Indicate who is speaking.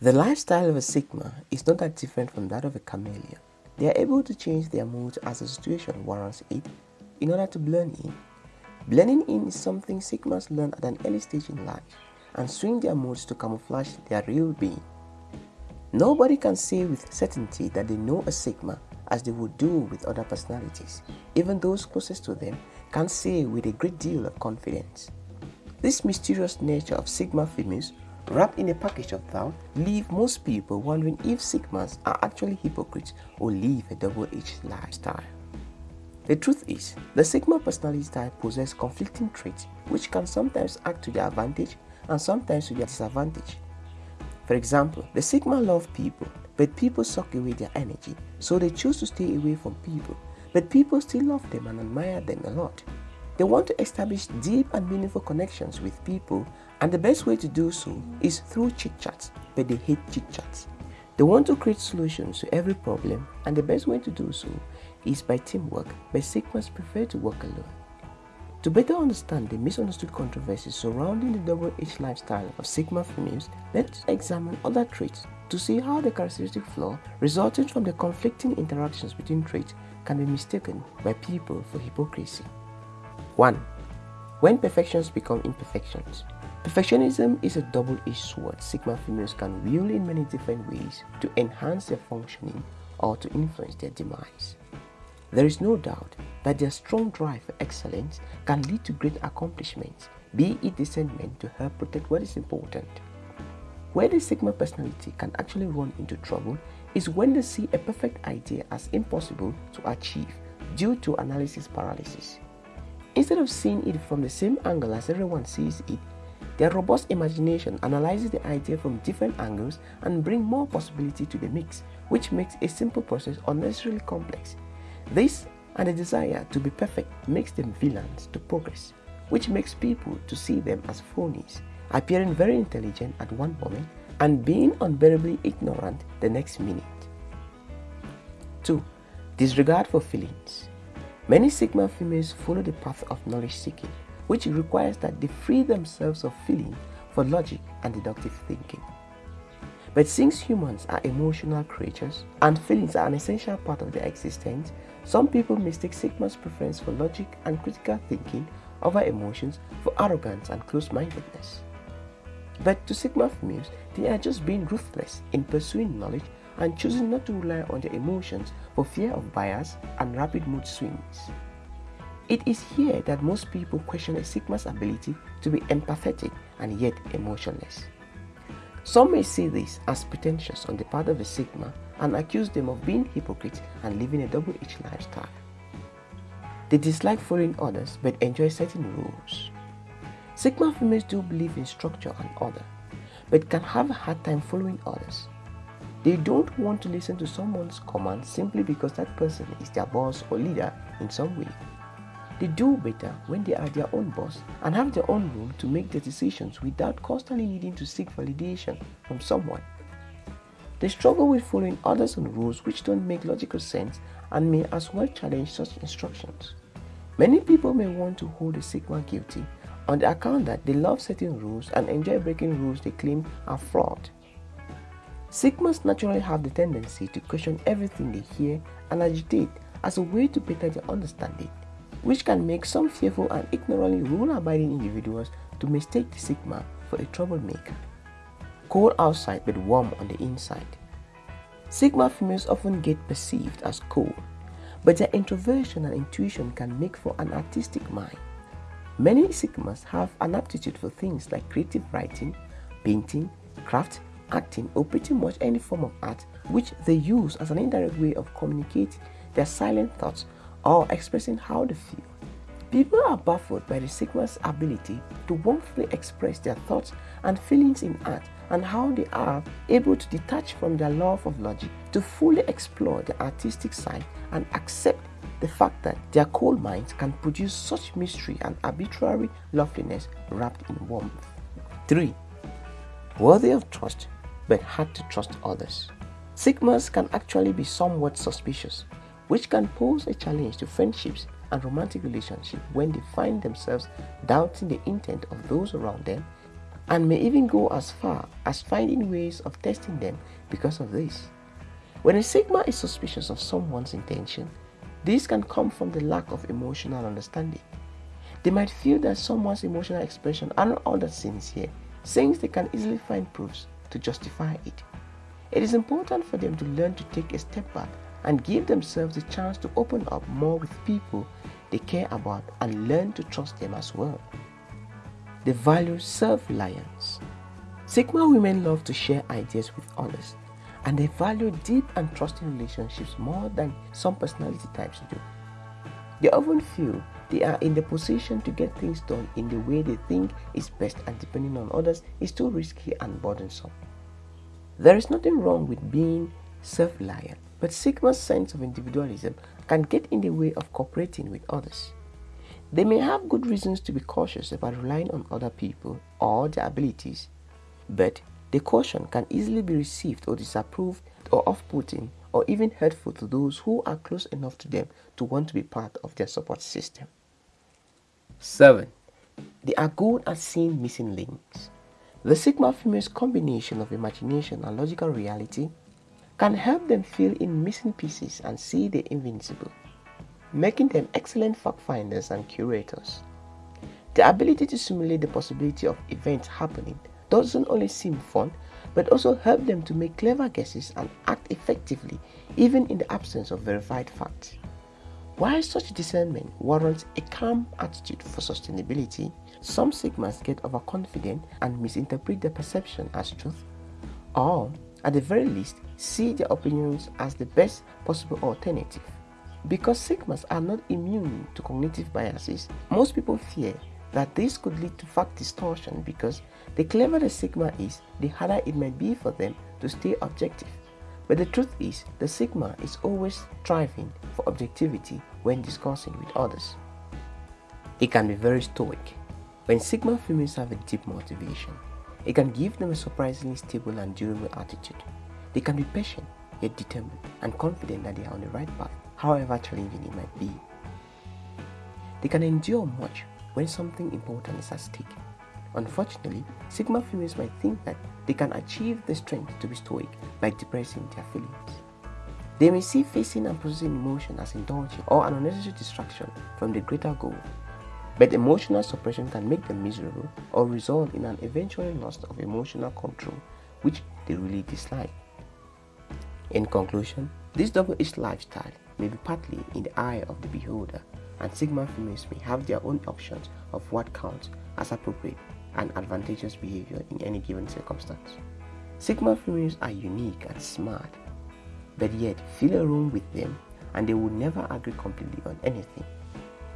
Speaker 1: The lifestyle of a Sigma is not that different from that of a chameleon. They are able to change their mood as the situation warrants it in order to blend in. Blending in is something Sigmas learn at an early stage in life and swing their moods to camouflage their real being. Nobody can say with certainty that they know a Sigma as they would do with other personalities. Even those closest to them can say with a great deal of confidence. This mysterious nature of Sigma females wrapped in a package of doubt leave most people wondering if Sigmas are actually hypocrites or live a double-edged lifestyle. The truth is, the Sigma personality type possess conflicting traits which can sometimes act to their advantage and sometimes to their disadvantage. For example, the Sigma love people, but people suck away their energy, so they choose to stay away from people, but people still love them and admire them a lot. They want to establish deep and meaningful connections with people, and the best way to do so is through chit chats, but they hate chit chats. They want to create solutions to every problem, and the best way to do so is by teamwork, but Sigmas prefer to work alone. To better understand the misunderstood controversies surrounding the double H lifestyle of Sigma females, let's examine other traits to see how the characteristic flaw resulting from the conflicting interactions between traits can be mistaken by people for hypocrisy. 1. When perfections become imperfections. Perfectionism is a double-edged sword Sigma females can wield in many different ways to enhance their functioning or to influence their demise. There is no doubt that their strong drive for excellence can lead to great accomplishments, be it discernment to help protect what is important. Where the Sigma personality can actually run into trouble is when they see a perfect idea as impossible to achieve due to analysis paralysis. Instead of seeing it from the same angle as everyone sees it, their robust imagination analyzes the idea from different angles and bring more possibility to the mix, which makes a simple process unnecessarily complex this and a desire to be perfect makes them villains to progress, which makes people to see them as phonies, appearing very intelligent at one moment and being unbearably ignorant the next minute. 2. Disregard for feelings. Many Sigma females follow the path of knowledge seeking, which requires that they free themselves of feeling for logic and deductive thinking. But since humans are emotional creatures and feelings are an essential part of their existence, some people mistake Sigma's preference for logic and critical thinking over emotions for arrogance and close-mindedness. But to Sigma females, they are just being ruthless in pursuing knowledge and choosing not to rely on their emotions for fear of bias and rapid mood swings. It is here that most people question a Sigma's ability to be empathetic and yet emotionless. Some may see this as pretentious on the part of a Sigma and accuse them of being hypocrites and living a double-edged lifestyle. They dislike following others but enjoy setting rules. Sigma females do believe in structure and order, but can have a hard time following others. They don't want to listen to someone's commands simply because that person is their boss or leader in some way. They do better when they are their own boss and have their own room to make their decisions without constantly needing to seek validation from someone. They struggle with following others on rules which don't make logical sense and may as well challenge such instructions. Many people may want to hold a Sigma guilty on the account that they love setting rules and enjoy breaking rules they claim are flawed. Sigmas naturally have the tendency to question everything they hear and agitate as a way to better their understanding, which can make some fearful and ignorantly rule-abiding individuals to mistake the Sigma for a troublemaker cold outside but warm on the inside. Sigma females often get perceived as cold, but their introversion and intuition can make for an artistic mind. Many Sigmas have an aptitude for things like creative writing, painting, craft, acting, or pretty much any form of art which they use as an indirect way of communicating their silent thoughts or expressing how they feel. People are baffled by the Sigma's ability to warmly express their thoughts and feelings in art and how they are able to detach from their love of logic to fully explore the artistic side and accept the fact that their cold minds can produce such mystery and arbitrary loveliness wrapped in warmth. 3. Worthy of trust but hard to trust others. Sigmas can actually be somewhat suspicious, which can pose a challenge to friendships and romantic relationships when they find themselves doubting the intent of those around them and may even go as far as finding ways of testing them because of this. When a Sigma is suspicious of someone's intention, this can come from the lack of emotional understanding. They might feel that someone's emotional expression are not all that sincere, since they can easily find proofs to justify it. It is important for them to learn to take a step back and give themselves the chance to open up more with people they care about and learn to trust them as well. They value self-reliance. Sigma women love to share ideas with others and they value deep and trusting relationships more than some personality types do. They often feel they are in the position to get things done in the way they think is best and depending on others is too risky and burdensome. There is nothing wrong with being self-reliant, but Sigma's sense of individualism can get in the way of cooperating with others. They may have good reasons to be cautious about relying on other people or their abilities, but the caution can easily be received or disapproved or off-putting or even hurtful to those who are close enough to them to want to be part of their support system. 7. They are good at seeing missing links. The Sigma female's combination of imagination and logical reality can help them fill in missing pieces and see the invincible, making them excellent fact finders and curators. The ability to simulate the possibility of events happening doesn't only seem fun, but also help them to make clever guesses and act effectively even in the absence of verified facts. While such discernment warrants a calm attitude for sustainability, some Sigmas get overconfident and misinterpret their perception as truth, or at the very least, see their opinions as the best possible alternative. Because Sigmas are not immune to cognitive biases, most people fear that this could lead to fact distortion because the cleverer the Sigma is, the harder it might be for them to stay objective. But the truth is, the Sigma is always striving for objectivity when discussing with others. It can be very stoic. When Sigma females have a deep motivation, it can give them a surprisingly stable and durable attitude. They can be patient, yet determined and confident that they are on the right path, however challenging it might be. They can endure much when something important is at stake. Unfortunately, Sigma females might think that they can achieve the strength to be stoic by depressing their feelings. They may see facing and processing emotion as indulging or an unnecessary distraction from the greater goal. But emotional suppression can make them miserable or result in an eventual loss of emotional control, which they really dislike. In conclusion, this double-edged lifestyle may be partly in the eye of the beholder and Sigma females may have their own options of what counts as appropriate and advantageous behavior in any given circumstance. Sigma females are unique and smart, but yet feel a room with them and they will never agree completely on anything